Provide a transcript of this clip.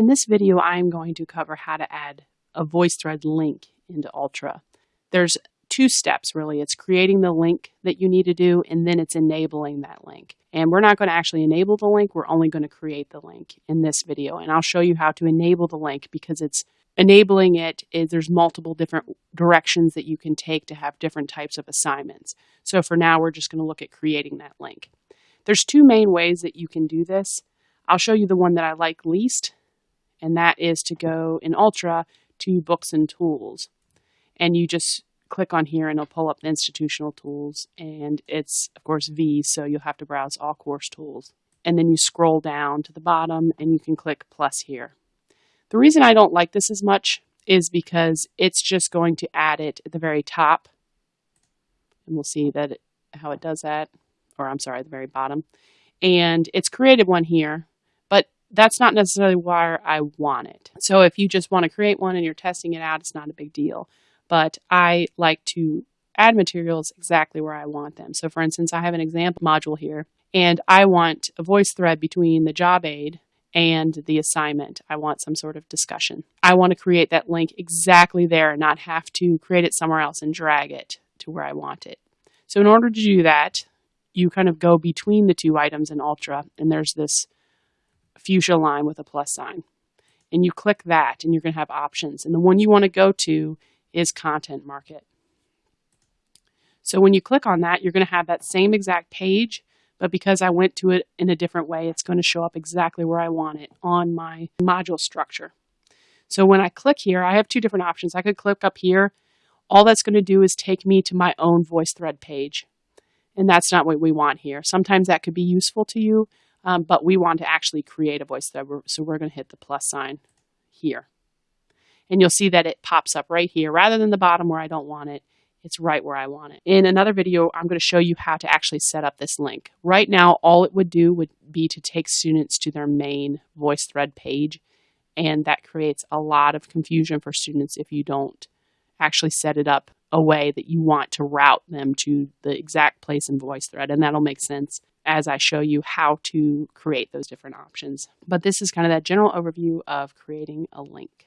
In this video, I'm going to cover how to add a VoiceThread link into Ultra. There's two steps really. It's creating the link that you need to do and then it's enabling that link. And we're not going to actually enable the link, we're only going to create the link in this video. And I'll show you how to enable the link because it's enabling it is there's multiple different directions that you can take to have different types of assignments. So for now, we're just going to look at creating that link. There's two main ways that you can do this. I'll show you the one that I like least, and that is to go in Ultra to Books and Tools. And you just click on here and it'll pull up the institutional tools and it's of course V so you'll have to browse all course tools and then you scroll down to the bottom and you can click plus here. The reason I don't like this as much is because it's just going to add it at the very top and we'll see that it, how it does that or I'm sorry the very bottom and it's created one here that's not necessarily where I want it. So if you just want to create one and you're testing it out it's not a big deal but I like to add materials exactly where I want them. So for instance, I have an example module here, and I want a VoiceThread between the job aid and the assignment. I want some sort of discussion. I want to create that link exactly there and not have to create it somewhere else and drag it to where I want it. So in order to do that, you kind of go between the two items in Ultra, and there's this fuchsia line with a plus sign. And you click that, and you're going to have options. And the one you want to go to is content market. So when you click on that, you're going to have that same exact page, but because I went to it in a different way, it's going to show up exactly where I want it on my module structure. So when I click here, I have two different options. I could click up here. All that's going to do is take me to my own VoiceThread page. And that's not what we want here. Sometimes that could be useful to you, um, but we want to actually create a VoiceThread. So we're going to hit the plus sign here. And you'll see that it pops up right here rather than the bottom where I don't want it. It's right where I want it. In another video, I'm going to show you how to actually set up this link. Right now, all it would do would be to take students to their main VoiceThread page. And that creates a lot of confusion for students if you don't actually set it up a way that you want to route them to the exact place in VoiceThread. And that'll make sense as I show you how to create those different options. But this is kind of that general overview of creating a link.